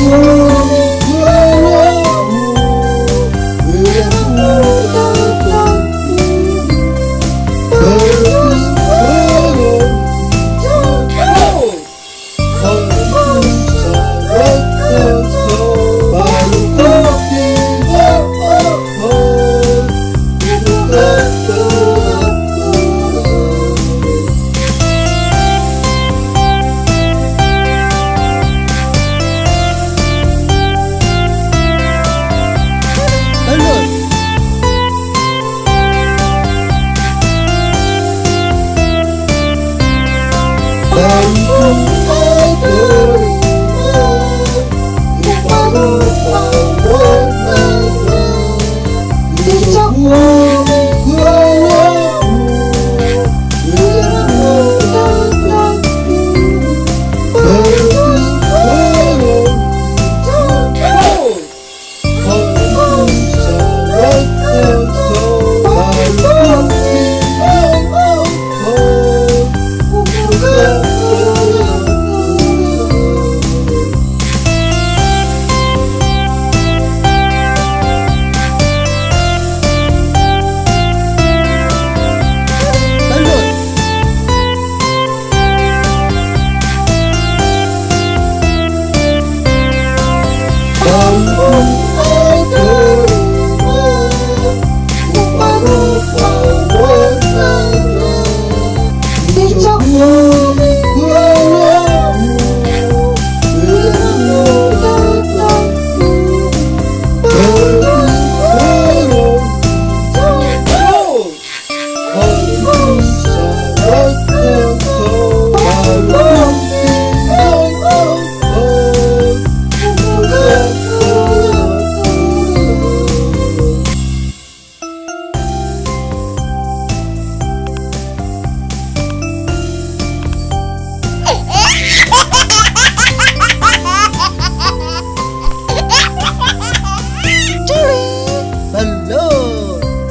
Whoa.